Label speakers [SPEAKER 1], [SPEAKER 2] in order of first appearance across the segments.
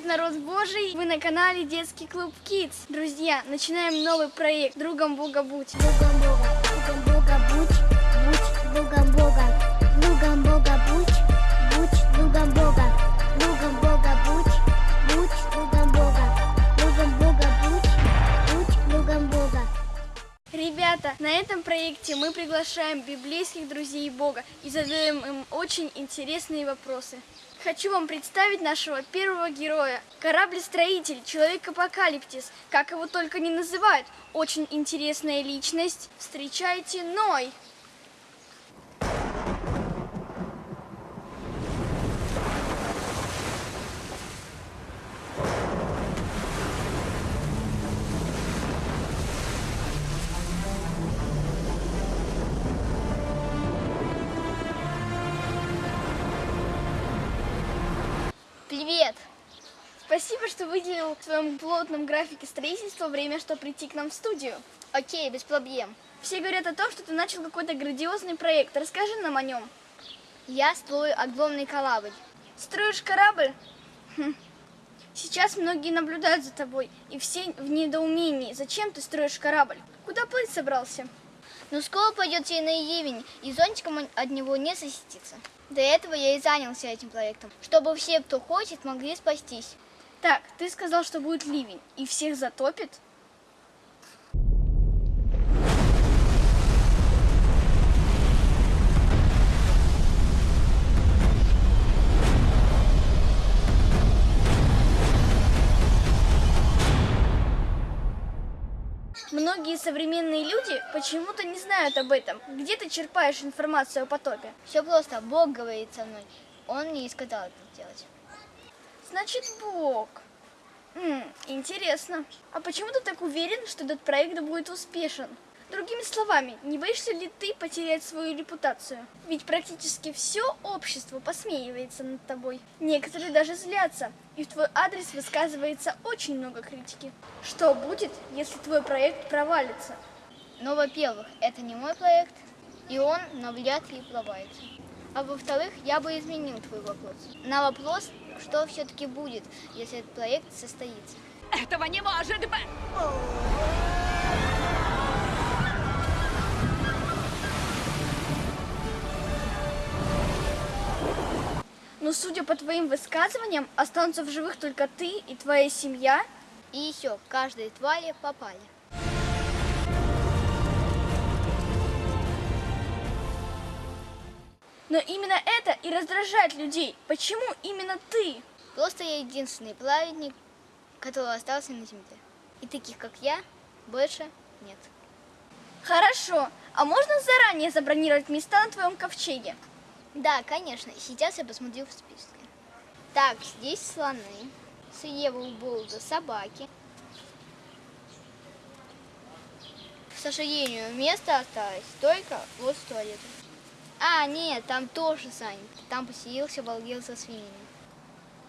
[SPEAKER 1] привет, народ Божий! Вы на канале Детский клуб Kids. Друзья, начинаем новый проект «Другом Бога будь».
[SPEAKER 2] Другом Бога, другом будь, будь
[SPEAKER 1] Ребята, на этом проекте мы приглашаем библейских друзей Бога и задаем им очень интересные вопросы. Хочу вам представить нашего первого героя. Корабль-строитель, человек-апокалиптис, как его только не называют. Очень интересная личность. Встречайте Ной.
[SPEAKER 2] Привет!
[SPEAKER 1] Спасибо, что выделил в своем плотном графике строительства время, чтобы прийти к нам в студию.
[SPEAKER 2] Окей, без проблем.
[SPEAKER 1] Все говорят о том, что ты начал какой-то грандиозный проект. Расскажи нам о нем.
[SPEAKER 2] Я строю огромный корабль.
[SPEAKER 1] Строишь корабль? Хм. Сейчас многие наблюдают за тобой, и все в недоумении. Зачем ты строишь корабль? Куда плыть собрался?
[SPEAKER 2] Ну, скоро пойдет сильный ливень, и зонтиком он от него не защитится. До этого я и занялся этим проектом, чтобы все, кто хочет, могли спастись.
[SPEAKER 1] Так, ты сказал, что будет ливень, и всех затопит? Многие современные люди почему-то не знают об этом. Где ты черпаешь информацию о потопе?
[SPEAKER 2] Все просто, Бог говорит со мной. Он мне и сказал это сделать.
[SPEAKER 1] Значит, Бог. М, интересно. А почему ты так уверен, что этот проект будет успешен? Другими словами, не боишься ли ты потерять свою репутацию? Ведь практически все общество посмеивается над тобой. Некоторые даже злятся, и в твой адрес высказывается очень много критики. Что будет, если твой проект провалится?
[SPEAKER 2] Но, во-первых, это не мой проект, и он навряд ли провалится. А во-вторых, я бы изменил твой вопрос. На вопрос, что все-таки будет, если этот проект состоится.
[SPEAKER 3] Этого не может быть!
[SPEAKER 1] Но судя по твоим высказываниям, останутся в живых только ты и твоя семья.
[SPEAKER 2] И еще, каждой твари попали.
[SPEAKER 1] Но именно это и раздражает людей. Почему именно ты?
[SPEAKER 2] Просто я единственный праведник, который остался на земле. И таких, как я, больше нет.
[SPEAKER 1] Хорошо, а можно заранее забронировать места на твоем ковчеге?
[SPEAKER 2] Да, конечно. Сейчас я посмотрю в списке. Так, здесь слоны. Слева у Болда собаки. К сожалению, место осталось только вот с туалетом. А, нет, там тоже занят. Там поселился балгел со свиньями.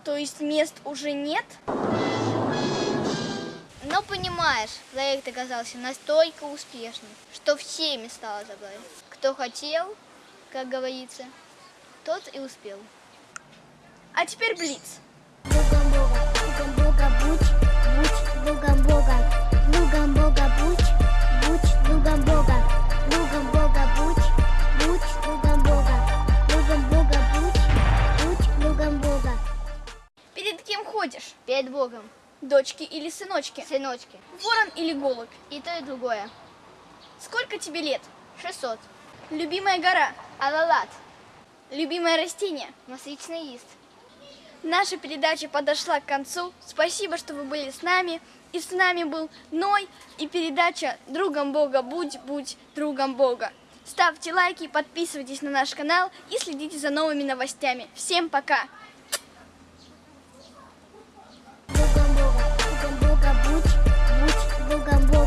[SPEAKER 1] То есть мест уже нет?
[SPEAKER 2] Но понимаешь, проект оказался настолько успешным, что все места забрали. Кто хотел, как говорится, тот и успел.
[SPEAKER 1] А теперь Блиц.
[SPEAKER 2] Другом Бога, другом Бога будь, будь другом Бога, другом Бога будь, будь другом Бога, другом Бога будь, будь другом Бога, другом Бога будь, будь другом Бога.
[SPEAKER 1] Перед кем ходишь?
[SPEAKER 2] Перед Богом,
[SPEAKER 1] Дочки или сыночки?
[SPEAKER 2] сыночки,
[SPEAKER 1] Ворон или голубь?
[SPEAKER 2] и то и другое.
[SPEAKER 1] Сколько тебе лет?
[SPEAKER 2] 600.
[SPEAKER 1] Любимая гора?
[SPEAKER 2] Алалат,
[SPEAKER 1] Любимое растение –
[SPEAKER 2] масличный лист.
[SPEAKER 1] Наша передача подошла к концу. Спасибо, что вы были с нами. И с нами был Ной и передача «Другом Бога будь, будь другом Бога». Ставьте лайки, подписывайтесь на наш канал и следите за новыми новостями. Всем пока! Богом Бога, Богом Бога, будь, будь Богом Бога.